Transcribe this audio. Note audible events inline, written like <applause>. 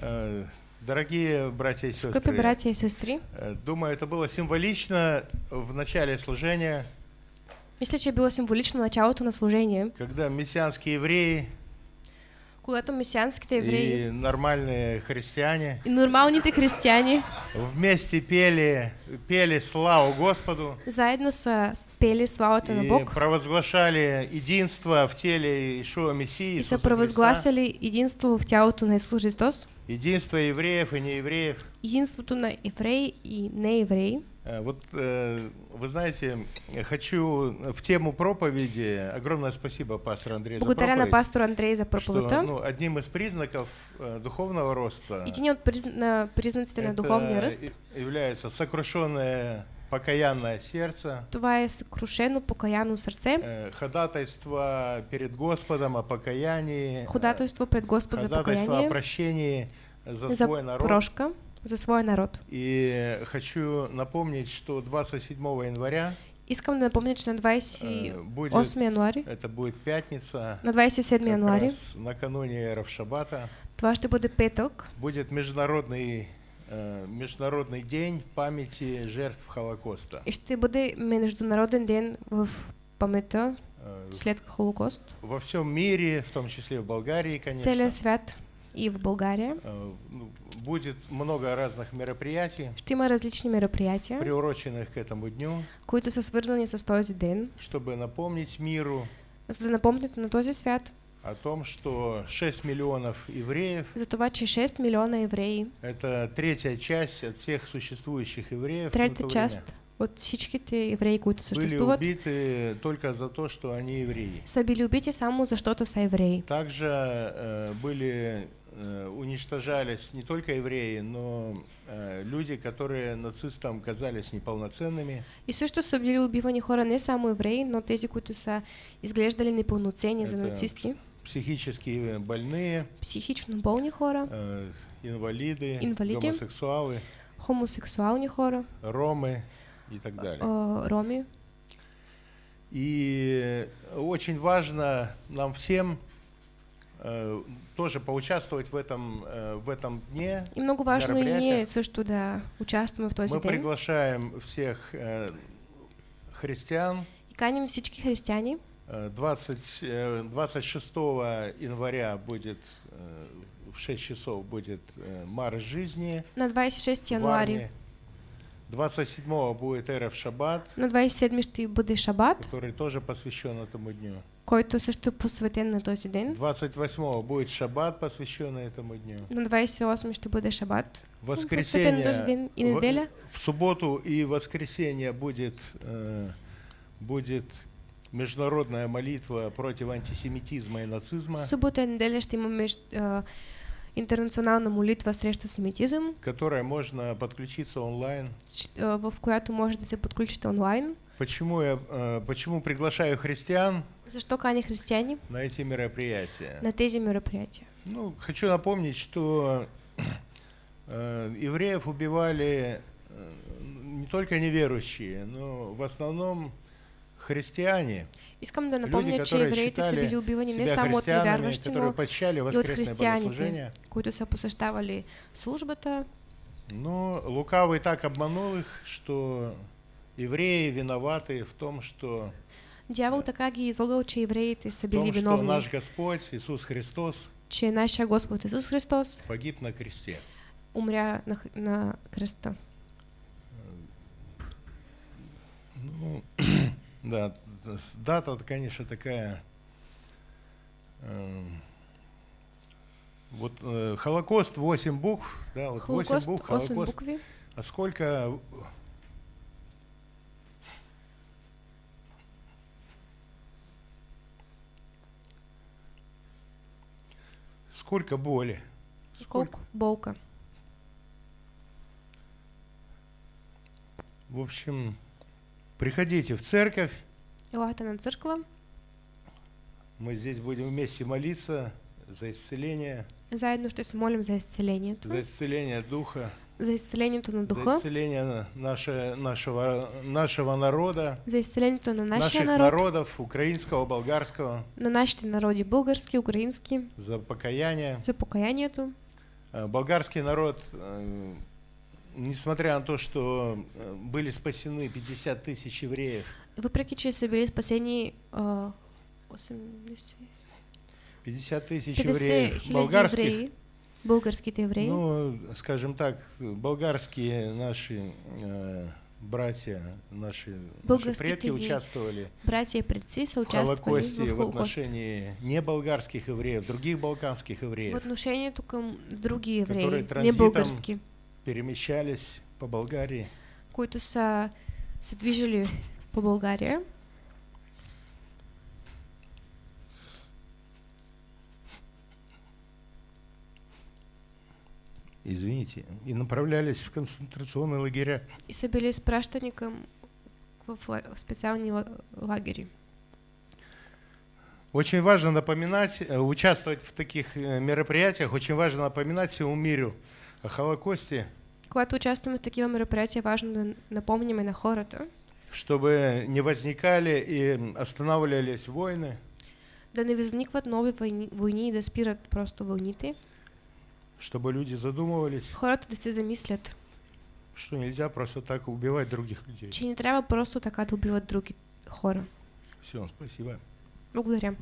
Э, Дорогие братья и сестры, братя и сестри, э, думаю, это было символично в начале служения, мисля, че е било символично началото на служение, когда мессианские евреи когато месианските евреи. и нормальные христиане и нормалните християни вместе пели, пели славу Господу. Заедно са пели славата на и Бог провозглашали единство в теле Ишуа Мессии, и провъзгласили единство в тялото на Исус Христос, единство евреев и неевреев. единството на евреи и неевреи. Э, Вот э, вы знаете, хочу в тему проповеди, огромное спасибо пастору Андрею за Благодаря на проповедь, пастор Андрей за что проповедта. ну, одним из признаков э, духовного роста Един от призна- на признаците на это духовния ръст, и- является сокрушенное покаянное сердце, това е съкрушено, покаяно сърце, э, ходатайство перед Господом о покаянии, э, ходателство пред Господ за ходатайство о покаяние, прощении за, за свой народ. прошка за своя народ. И хочу напомнить, что 27 января Искам да напомня, че на э, 28 будет, януари, это будет пятница, на 27 как януари, раз накануне Равшабата, това ще бъде петък, будет международный, э, международный день памяти жертв Холокоста. и ще бъде международен ден в памета Э, след Холокост. Во всем мире, в том числе в Болгарии, конечно, целия свят и в България э, ну, будет много разных мероприятий, ще има различни мероприятия, приуроченных к этому дню, които са свързани с този ден, чтобы напомнить миру за да напомнят на този свят о том, что 6 миллионов евреев за това, че 6 милиона евреи, Это третья часть от всех существующих евреев. на третата то част от всичките евреи, които время были убиты только за то, что они евреи. са били убити само защото са евреи. Также э, были э, уничтожались не только евреи, но э, люди, которые нацистам казались неполноценными, И също са били убивани хора не само евреи, но тези, които са изглеждали непълноценни за нацисти, психически больные, психично болни хора, э, инвалиды, Инвалиди. гомосексуалы, хомосексуални хора, ромы и так далее. роми. И очень важно нам всем э, тоже поучаствовать в этом, э, в этом дне. И много важно мероприятия. ние също да участваме в този Мы ден. приглашаем всех э, христиан. И каним всички християни. Э, 20, э, 26 января будет э, в 6 часов будет э, марш жизни. На 26 в януари. Варне. 27 будет Эрев Шаббат, На 27 ще бъде Шабат, который тоже посвящен этому дню. който също посветен на този ден. 28 будет Шаббат, посвященный этому дню. На 28 ще бъде Шабат. Воскресенье, този ден и в- неделя. в субботу и воскресенье будет, э, будет международная молитва против антисемитизма и нацизма, Събота и неделя ще имаме а, интернационална молитва срещу семитизъм, которая можно подключиться онлайн. а, в която може да се подключите онлайн. Почему я э, почему приглашаю христиан Защо кани християни на эти мероприятия? на тези мероприятия? Ну, хочу напомнить, что э, евреев убивали э, не только неверующие, но в основном христиане, Искам да люди, напомня, че которые евреите са считали били убивани не само от христианами, невярващи, которые но и от воскресное християните, които са посещавали службата. Но лукавый так обманул их, что евреи виноваты в том, что, Дявол така ги излагал, че евреите са били том, что наш Господь Иисус Христос че нашия Господ Исус Христос погиб на кресте. умря на, на кръста. Ну, <clears throat> да, дата, конечно, такая. эм, Вот э, Холокост 8 букв, да, вот 8 Холокост, букв, 8 Холокост. букви. А сколько сколько боли, сколько, болка. в общем, приходите в церковь, Елате на църква. мы здесь будем вместе молиться за исцеление, Заедно ще се молим за изцелението. за исцеление духа, За изцелението на за духа. исцеление на- наше, нашего, нашего народа, За изцелението на нашия наших народ. народов, украинского, болгарского, На нашите народи български, украински. за покаяние. За покаянието. Э, Болгарский народ, э, несмотря на то, что э, были спасены 50 тысяч евреев, са били спасени а, 80, 50 тысяч 50 евреев. болгарских, евреи, българските евреи, ну, скажем так, болгарские наши э, братья, наши, наши Болгарские предки участвовали братья са в Холокосте в в отношении не болгарских евреев, других балканских В евреев, отношението към други евреи, Которые не български, перемещались по Болгарии. които са се движили по България. извините, и направлялись в концентрационные лагеря. и изпращани към в, ла- в специални ла- лагери. Очень важно напоминать, э, участвовать в таких э, мероприятиях, очень важно напоминать всему миру о Холокосте, Когато участваме в такива мероприятия, важно да напомняме на хората, чтобы не возникали и останавливались войны, да не възникват нови войни, войни и да спират просто войните. чтобы люди задумывались, Хората да се замислят, что нельзя просто так убивать других людей. че не трябва просто така да убиват други хора. Все, спасибо. Благодаря.